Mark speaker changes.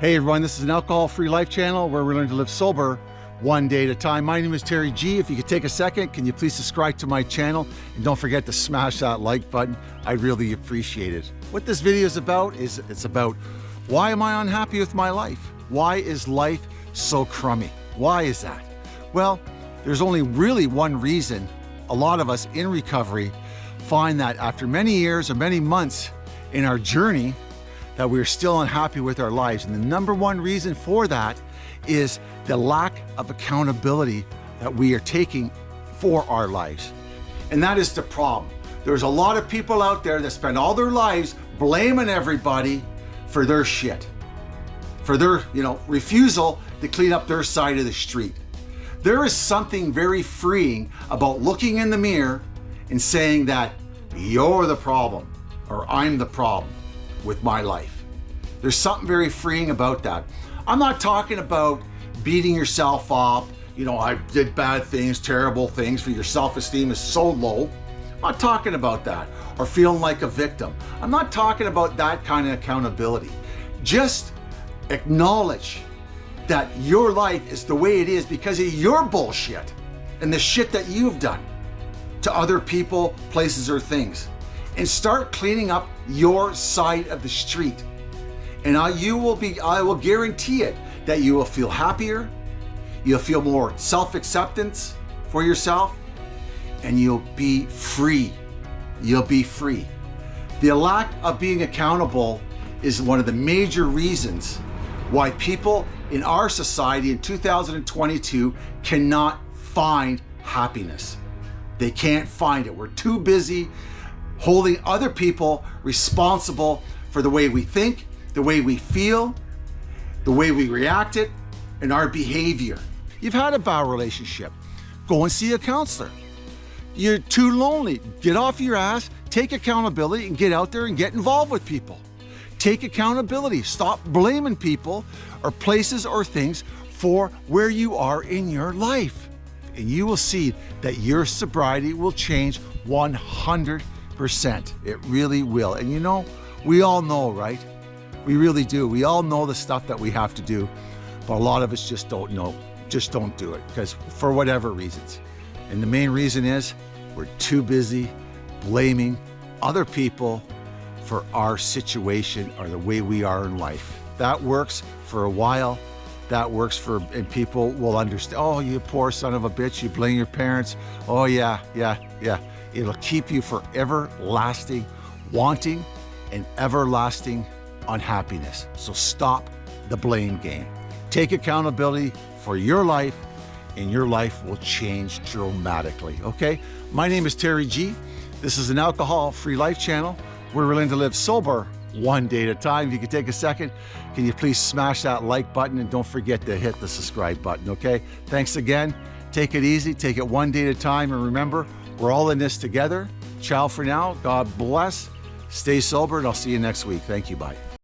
Speaker 1: Hey everyone, this is an alcohol-free life channel where we learn to live sober one day at a time. My name is Terry G. If you could take a second, can you please subscribe to my channel? And don't forget to smash that like button. I really appreciate it. What this video is about is it's about why am I unhappy with my life? Why is life so crummy? Why is that? Well, there's only really one reason a lot of us in recovery find that after many years or many months in our journey, that we're still unhappy with our lives. And the number one reason for that is the lack of accountability that we are taking for our lives. And that is the problem. There's a lot of people out there that spend all their lives blaming everybody for their shit, for their, you know, refusal to clean up their side of the street. There is something very freeing about looking in the mirror and saying that you're the problem or I'm the problem with my life. There's something very freeing about that. I'm not talking about beating yourself up, you know, I did bad things, terrible things, for your self-esteem is so low. I'm not talking about that. Or feeling like a victim. I'm not talking about that kind of accountability. Just acknowledge that your life is the way it is because of your bullshit and the shit that you've done to other people, places, or things and start cleaning up your side of the street. And I, you will be, I will guarantee it, that you will feel happier, you'll feel more self-acceptance for yourself, and you'll be free. You'll be free. The lack of being accountable is one of the major reasons why people in our society in 2022 cannot find happiness. They can't find it. We're too busy holding other people responsible for the way we think, the way we feel, the way we reacted, and our behavior. You've had a bad relationship. Go and see a counselor. You're too lonely. Get off your ass, take accountability, and get out there and get involved with people. Take accountability. Stop blaming people or places or things for where you are in your life. And you will see that your sobriety will change 100 percent It really will. And you know, we all know, right? We really do. We all know the stuff that we have to do, but a lot of us just don't know, just don't do it because for whatever reasons. And the main reason is we're too busy blaming other people for our situation or the way we are in life. That works for a while. That works for, and people will understand, oh, you poor son of a bitch, you blame your parents. Oh yeah, yeah, yeah. It'll keep you for everlasting wanting and everlasting unhappiness. So stop the blame game. Take accountability for your life and your life will change dramatically, okay? My name is Terry G. This is an alcohol-free life channel. We're willing to live sober one day at a time. If you could take a second, can you please smash that like button and don't forget to hit the subscribe button, okay? Thanks again. Take it easy, take it one day at a time, and remember, we're all in this together. Ciao for now. God bless. Stay sober, and I'll see you next week. Thank you. Bye.